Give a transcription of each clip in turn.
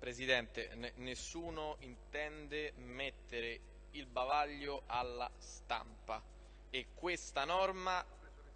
Presidente, nessuno intende mettere il bavaglio alla stampa e questa norma,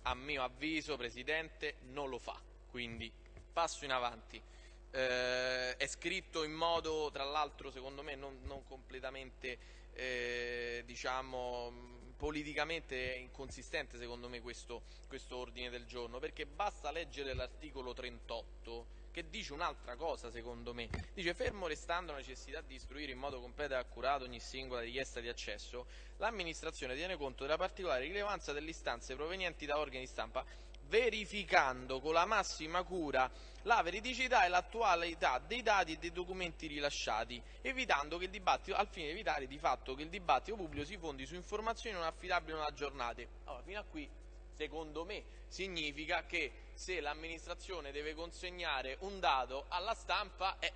a mio avviso, Presidente, non lo fa. Quindi passo in avanti. Eh, è scritto in modo, tra l'altro, secondo me non, non completamente, eh, diciamo, politicamente inconsistente secondo me questo, questo ordine del giorno, perché basta leggere l'articolo 38 che dice un'altra cosa secondo me, dice fermo restando la necessità di istruire in modo completo e accurato ogni singola richiesta di accesso, l'amministrazione tiene conto della particolare rilevanza delle istanze provenienti da organi di stampa verificando con la massima cura la veridicità e l'attualità dei dati e dei documenti rilasciati, al fine di evitare di fatto che il dibattito pubblico si fondi su informazioni non affidabili o non aggiornate. Allora, fino a qui, secondo me, significa che se l'amministrazione deve consegnare un dato alla stampa, eh,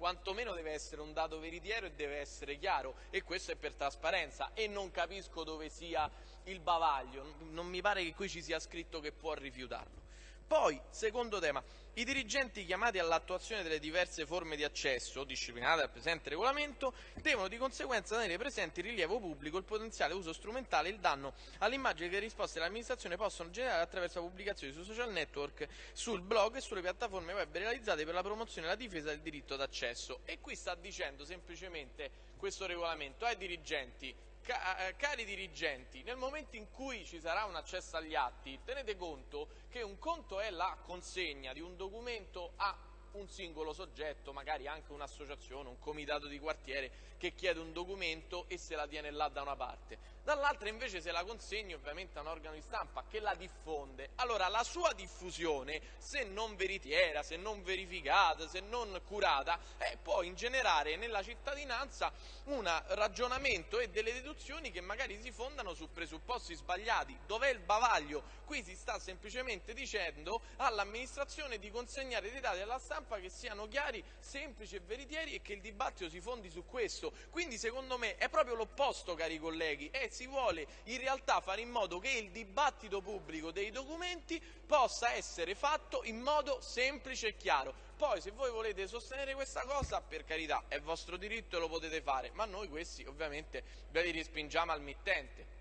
quantomeno deve essere un dato veritiero e deve essere chiaro e questo è per trasparenza e non capisco dove sia il bavaglio, non mi pare che qui ci sia scritto che può rifiutarlo. Poi, secondo tema, i dirigenti chiamati all'attuazione delle diverse forme di accesso disciplinate dal presente regolamento devono di conseguenza tenere presente il rilievo pubblico, il potenziale uso strumentale e il danno all'immagine che le risposte dell'amministrazione possono generare attraverso la pubblicazione sui social network, sul blog e sulle piattaforme web realizzate per la promozione e la difesa del diritto d'accesso. E qui sta dicendo semplicemente questo regolamento ai dirigenti cari dirigenti, nel momento in cui ci sarà un accesso agli atti, tenete conto che un conto è la consegna di un documento a un singolo soggetto, magari anche un'associazione, un comitato di quartiere che chiede un documento e se la tiene là da una parte. Dall'altra invece se la consegni ovviamente a un organo di stampa che la diffonde. Allora la sua diffusione, se non veritiera, se non verificata, se non curata, eh, può ingenerare nella cittadinanza un ragionamento e delle deduzioni che magari si fondano su presupposti sbagliati. Dov'è il bavaglio? Qui si sta semplicemente dicendo all'amministrazione di consegnare dei dati alla stampa che siano chiari, semplici e veritieri e che il dibattito si fondi su questo. Quindi secondo me è proprio l'opposto, cari colleghi, e si vuole in realtà fare in modo che il dibattito pubblico dei documenti possa essere fatto in modo semplice e chiaro. Poi se voi volete sostenere questa cosa, per carità, è vostro diritto e lo potete fare, ma noi questi ovviamente ve li respingiamo al mittente.